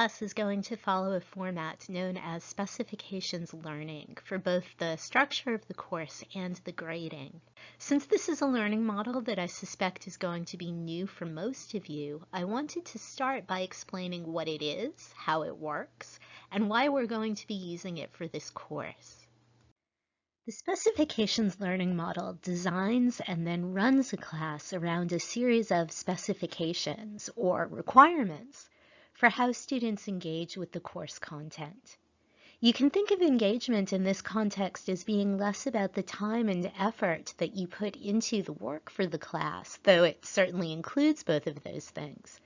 class is going to follow a format known as specifications learning for both the structure of the course and the grading. Since this is a learning model that I suspect is going to be new for most of you, I wanted to start by explaining what it is, how it works, and why we're going to be using it for this course. The specifications learning model designs and then runs a class around a series of specifications or requirements for how students engage with the course content. You can think of engagement in this context as being less about the time and effort that you put into the work for the class, though it certainly includes both of those things.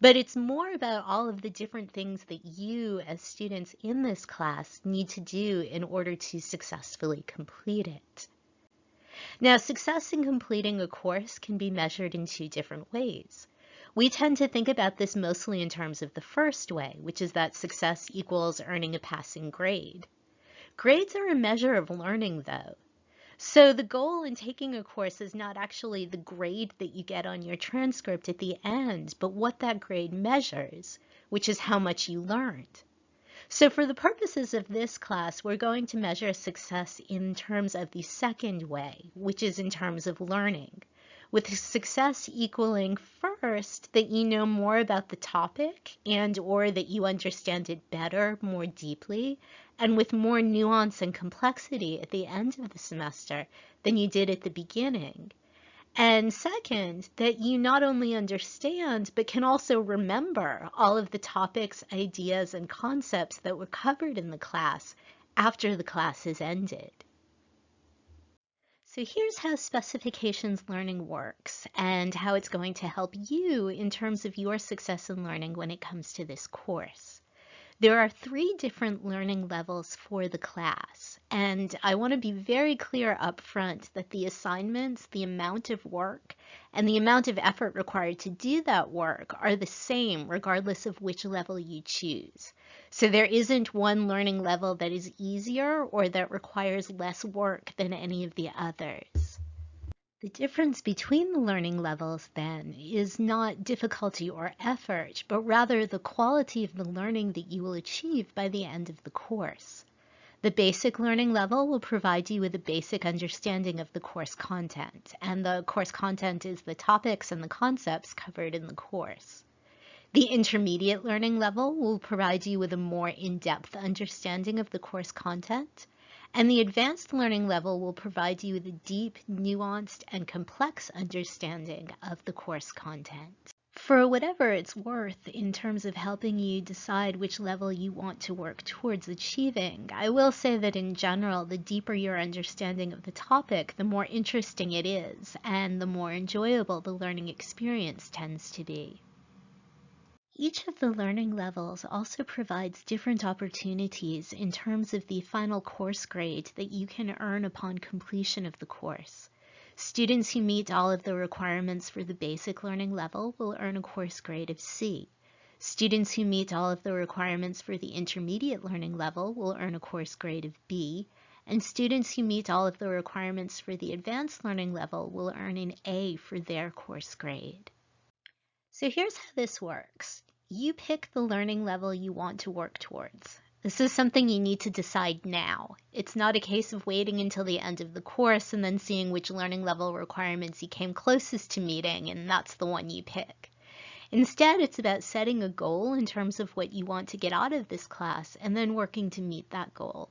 But it's more about all of the different things that you as students in this class need to do in order to successfully complete it. Now, success in completing a course can be measured in two different ways. We tend to think about this mostly in terms of the first way, which is that success equals earning a passing grade. Grades are a measure of learning though. So the goal in taking a course is not actually the grade that you get on your transcript at the end, but what that grade measures, which is how much you learned. So for the purposes of this class, we're going to measure success in terms of the second way, which is in terms of learning with success equaling first that you know more about the topic and or that you understand it better, more deeply, and with more nuance and complexity at the end of the semester than you did at the beginning. And second, that you not only understand, but can also remember all of the topics, ideas, and concepts that were covered in the class after the class has ended. So here's how specifications learning works and how it's going to help you in terms of your success in learning when it comes to this course. There are three different learning levels for the class, and I want to be very clear up front that the assignments, the amount of work, and the amount of effort required to do that work are the same regardless of which level you choose. So there isn't one learning level that is easier or that requires less work than any of the others. The difference between the learning levels, then, is not difficulty or effort, but rather the quality of the learning that you will achieve by the end of the course. The basic learning level will provide you with a basic understanding of the course content, and the course content is the topics and the concepts covered in the course. The intermediate learning level will provide you with a more in-depth understanding of the course content, and the advanced learning level will provide you with a deep, nuanced, and complex understanding of the course content. For whatever it's worth in terms of helping you decide which level you want to work towards achieving, I will say that in general, the deeper your understanding of the topic, the more interesting it is, and the more enjoyable the learning experience tends to be. Each of the learning levels also provides different opportunities in terms of the final course grade that you can earn upon completion of the course. Students who meet all of the requirements for the basic learning level will earn a course grade of C. Students who meet all of the requirements for the intermediate learning level will earn a course grade of B, and students who meet all of the requirements for the advanced learning level will earn an A for their course grade. So here's how this works you pick the learning level you want to work towards. This is something you need to decide now. It's not a case of waiting until the end of the course and then seeing which learning level requirements you came closest to meeting and that's the one you pick. Instead, it's about setting a goal in terms of what you want to get out of this class and then working to meet that goal.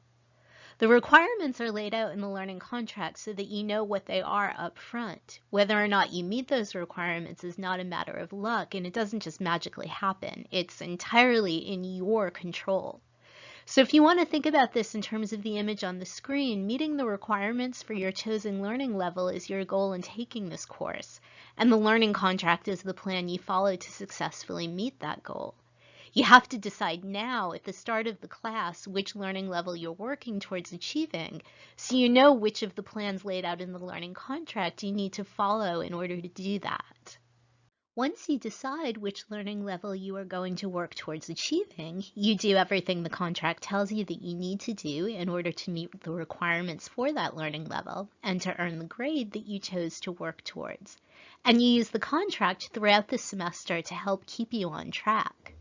The requirements are laid out in the learning contract so that you know what they are up front. Whether or not you meet those requirements is not a matter of luck and it doesn't just magically happen. It's entirely in your control. So if you want to think about this in terms of the image on the screen, meeting the requirements for your chosen learning level is your goal in taking this course, and the learning contract is the plan you follow to successfully meet that goal. You have to decide now at the start of the class which learning level you're working towards achieving so you know which of the plans laid out in the learning contract you need to follow in order to do that. Once you decide which learning level you are going to work towards achieving, you do everything the contract tells you that you need to do in order to meet the requirements for that learning level and to earn the grade that you chose to work towards. And you use the contract throughout the semester to help keep you on track.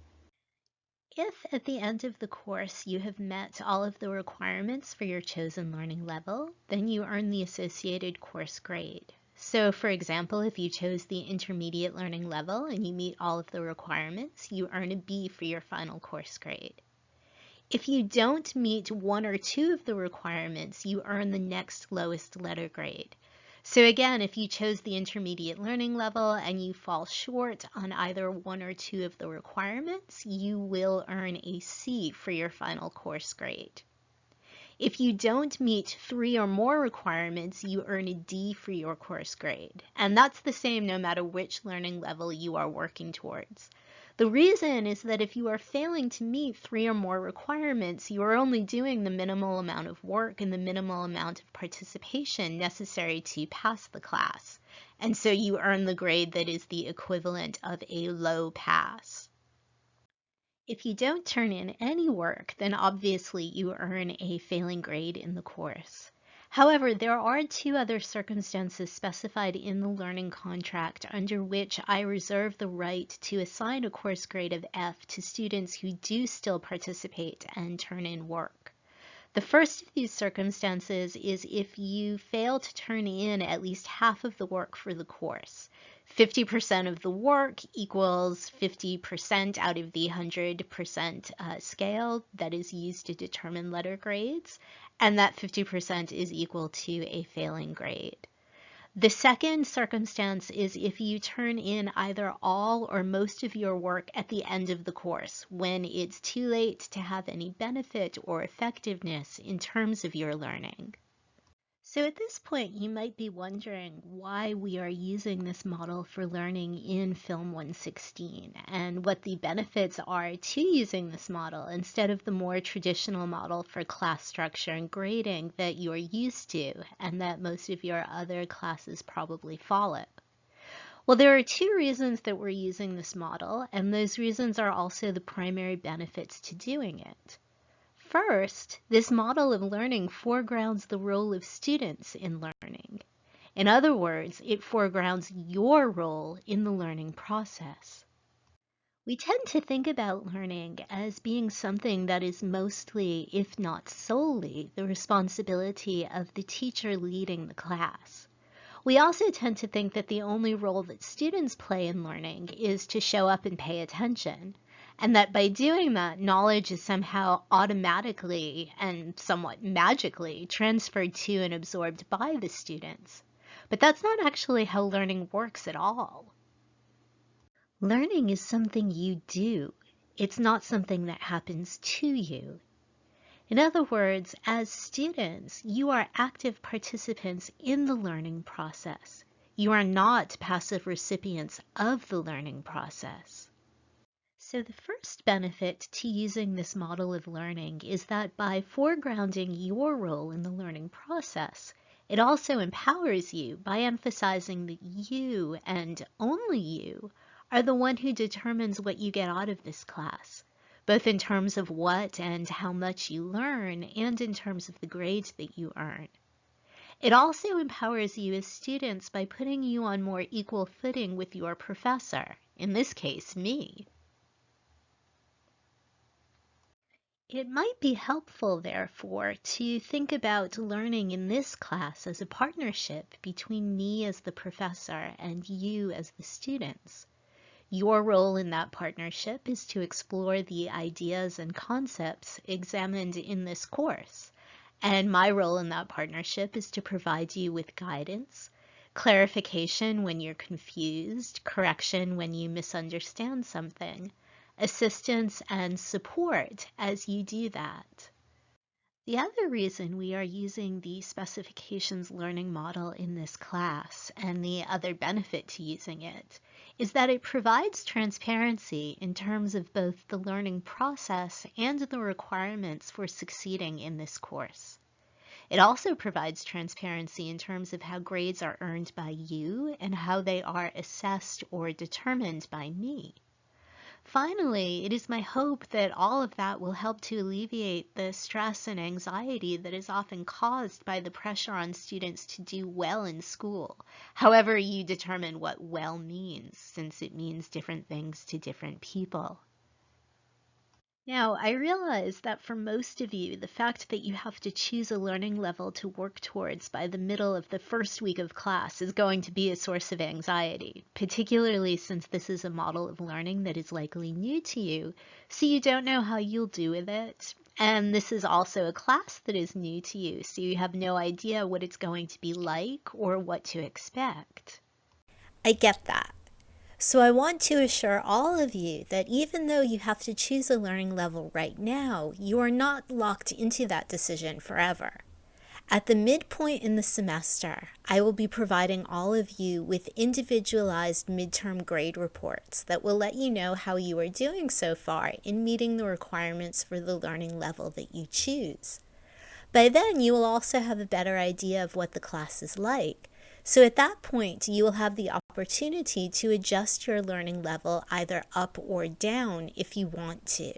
If at the end of the course you have met all of the requirements for your chosen learning level, then you earn the associated course grade. So for example, if you chose the intermediate learning level and you meet all of the requirements, you earn a B for your final course grade. If you don't meet one or two of the requirements, you earn the next lowest letter grade. So again, if you chose the intermediate learning level and you fall short on either one or two of the requirements, you will earn a C for your final course grade. If you don't meet three or more requirements, you earn a D for your course grade. And that's the same no matter which learning level you are working towards. The reason is that if you are failing to meet three or more requirements, you are only doing the minimal amount of work and the minimal amount of participation necessary to pass the class. And so you earn the grade that is the equivalent of a low pass. If you don't turn in any work, then obviously you earn a failing grade in the course. However, there are two other circumstances specified in the learning contract under which I reserve the right to assign a course grade of F to students who do still participate and turn in work. The first of these circumstances is if you fail to turn in at least half of the work for the course. 50% of the work equals 50% out of the 100% uh, scale that is used to determine letter grades, and that 50% is equal to a failing grade. The second circumstance is if you turn in either all or most of your work at the end of the course, when it's too late to have any benefit or effectiveness in terms of your learning. So at this point, you might be wondering why we are using this model for learning in Film 116 and what the benefits are to using this model instead of the more traditional model for class structure and grading that you're used to and that most of your other classes probably follow. Well, there are two reasons that we're using this model, and those reasons are also the primary benefits to doing it. First, this model of learning foregrounds the role of students in learning. In other words, it foregrounds your role in the learning process. We tend to think about learning as being something that is mostly, if not solely, the responsibility of the teacher leading the class. We also tend to think that the only role that students play in learning is to show up and pay attention, and that by doing that, knowledge is somehow automatically and somewhat magically transferred to and absorbed by the students. But that's not actually how learning works at all. Learning is something you do. It's not something that happens to you. In other words, as students, you are active participants in the learning process. You are not passive recipients of the learning process. So the first benefit to using this model of learning is that by foregrounding your role in the learning process, it also empowers you by emphasizing that you and only you are the one who determines what you get out of this class, both in terms of what and how much you learn and in terms of the grades that you earn. It also empowers you as students by putting you on more equal footing with your professor, in this case, me. It might be helpful, therefore, to think about learning in this class as a partnership between me as the professor and you as the students. Your role in that partnership is to explore the ideas and concepts examined in this course, and my role in that partnership is to provide you with guidance, clarification when you're confused, correction when you misunderstand something, assistance and support as you do that. The other reason we are using the specifications learning model in this class and the other benefit to using it is that it provides transparency in terms of both the learning process and the requirements for succeeding in this course. It also provides transparency in terms of how grades are earned by you and how they are assessed or determined by me. Finally, it is my hope that all of that will help to alleviate the stress and anxiety that is often caused by the pressure on students to do well in school, however you determine what well means, since it means different things to different people. Now, I realize that for most of you, the fact that you have to choose a learning level to work towards by the middle of the first week of class is going to be a source of anxiety, particularly since this is a model of learning that is likely new to you, so you don't know how you'll do with it. And this is also a class that is new to you, so you have no idea what it's going to be like or what to expect. I get that. So I want to assure all of you that even though you have to choose a learning level right now, you are not locked into that decision forever. At the midpoint in the semester, I will be providing all of you with individualized midterm grade reports that will let you know how you are doing so far in meeting the requirements for the learning level that you choose. By then, you will also have a better idea of what the class is like, so at that point, you will have the opportunity to adjust your learning level either up or down if you want to.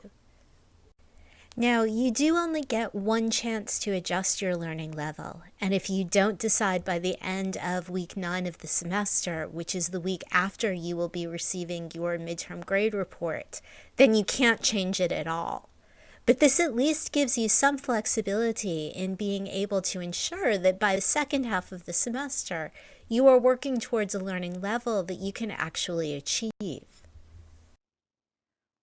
Now, you do only get one chance to adjust your learning level, and if you don't decide by the end of week 9 of the semester, which is the week after you will be receiving your midterm grade report, then you can't change it at all. But this at least gives you some flexibility in being able to ensure that by the second half of the semester, you are working towards a learning level that you can actually achieve.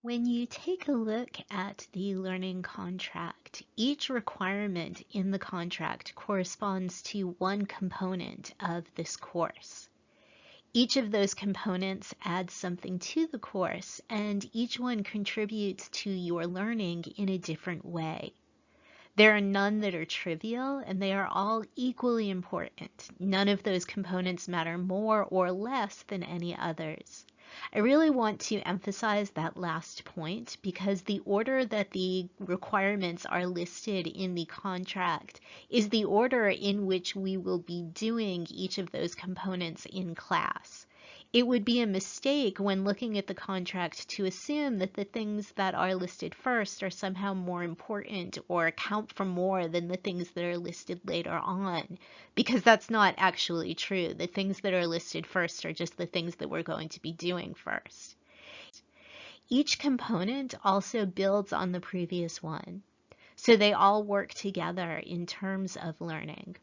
When you take a look at the learning contract, each requirement in the contract corresponds to one component of this course. Each of those components adds something to the course, and each one contributes to your learning in a different way. There are none that are trivial, and they are all equally important. None of those components matter more or less than any others. I really want to emphasize that last point because the order that the requirements are listed in the contract is the order in which we will be doing each of those components in class. It would be a mistake when looking at the contract to assume that the things that are listed first are somehow more important or account for more than the things that are listed later on, because that's not actually true. The things that are listed first are just the things that we're going to be doing first. Each component also builds on the previous one, so they all work together in terms of learning.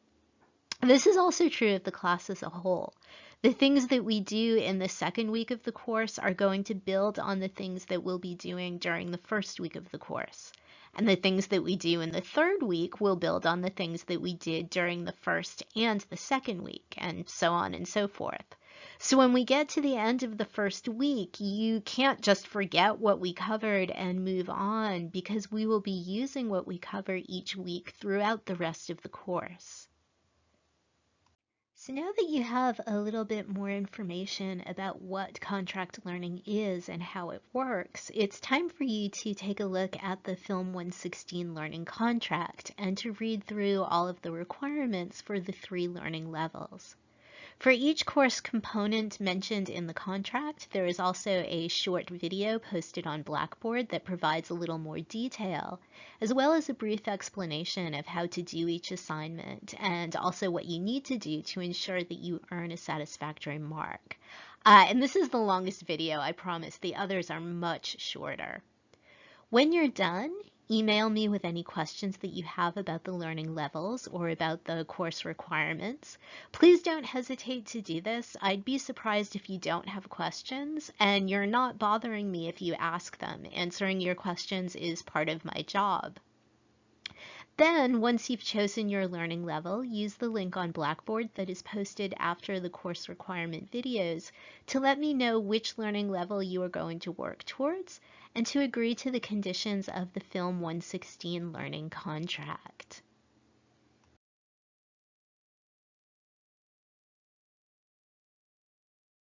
This is also true of the class as a whole. The things that we do in the second week of the course are going to build on the things that we'll be doing during the first week of the course. And the things that we do in the third week will build on the things that we did during the first and the second week, and so on and so forth. So when we get to the end of the first week, you can't just forget what we covered and move on because we will be using what we cover each week throughout the rest of the course. So now that you have a little bit more information about what contract learning is and how it works, it's time for you to take a look at the Film 116 learning contract and to read through all of the requirements for the three learning levels. For each course component mentioned in the contract, there is also a short video posted on Blackboard that provides a little more detail, as well as a brief explanation of how to do each assignment and also what you need to do to ensure that you earn a satisfactory mark. Uh, and this is the longest video, I promise. The others are much shorter. When you're done, Email me with any questions that you have about the learning levels or about the course requirements. Please don't hesitate to do this. I'd be surprised if you don't have questions and you're not bothering me if you ask them. Answering your questions is part of my job. Then, once you've chosen your learning level, use the link on Blackboard that is posted after the course requirement videos to let me know which learning level you are going to work towards and to agree to the conditions of the Film 116 learning contract.